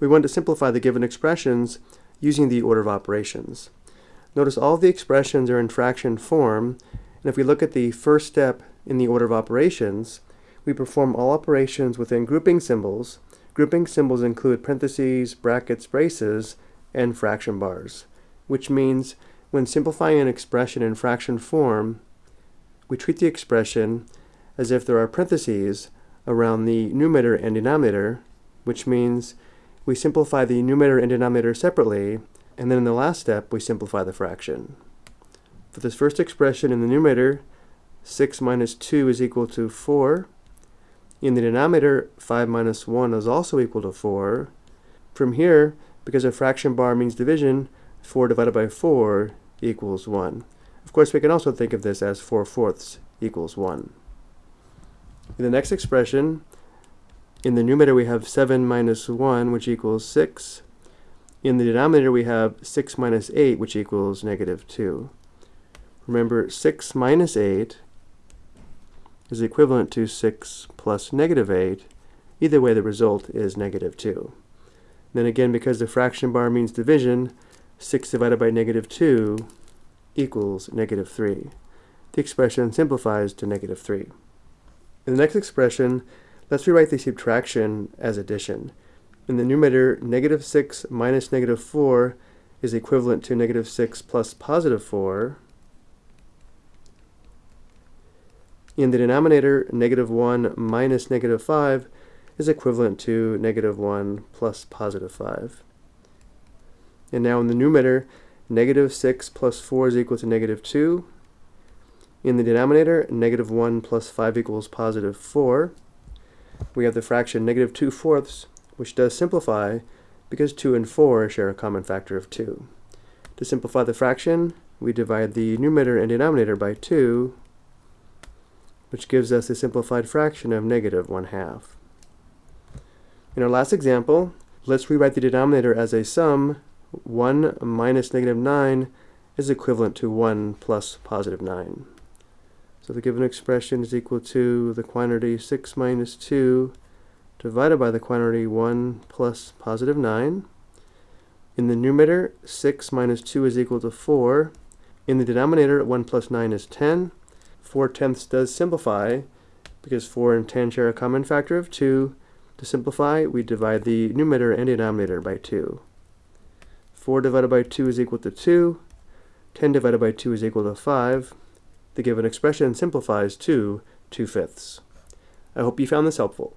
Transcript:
we want to simplify the given expressions using the order of operations. Notice all the expressions are in fraction form, and if we look at the first step in the order of operations, we perform all operations within grouping symbols. Grouping symbols include parentheses, brackets, braces, and fraction bars, which means when simplifying an expression in fraction form, we treat the expression as if there are parentheses around the numerator and denominator, which means we simplify the numerator and denominator separately, and then in the last step, we simplify the fraction. For this first expression in the numerator, 6 minus 2 is equal to 4. In the denominator, 5 minus 1 is also equal to 4. From here, because a fraction bar means division, 4 divided by 4 equals 1. Of course, we can also think of this as 4 fourths equals 1. In the next expression, in the numerator we have 7 minus 1, which equals 6. In the denominator we have 6 minus 8, which equals negative 2. Remember, 6 minus 8 is equivalent to 6 plus negative 8. Either way, the result is negative 2. Then again, because the fraction bar means division, 6 divided by negative 2 equals negative 3. The expression simplifies to negative 3. In the next expression, let's rewrite the subtraction as addition. In the numerator, negative 6 minus negative 4 is equivalent to negative 6 plus positive 4. In the denominator, negative 1 minus negative 5 is equivalent to negative 1 plus positive 5. And now in the numerator, negative 6 plus 4 is equal to negative 2. In the denominator, negative 1 plus 5 equals positive 4. We have the fraction negative 2 fourths, which does simplify because 2 and 4 share a common factor of 2. To simplify the fraction, we divide the numerator and denominator by 2, which gives us a simplified fraction of negative 1 half. In our last example, let's rewrite the denominator as a sum. 1 minus negative 9 is equivalent to 1 plus positive 9. So the given expression is equal to the quantity 6 minus 2 divided by the quantity 1 plus positive 9. In the numerator, 6 minus 2 is equal to 4. In the denominator, 1 plus 9 is 10. 4 tenths does simplify because 4 and 10 share a common factor of 2, to simplify, we divide the numerator and denominator by 2. 4 divided by 2 is equal to 2. 10 divided by 2 is equal to 5. The given expression simplifies to 2 fifths. I hope you found this helpful.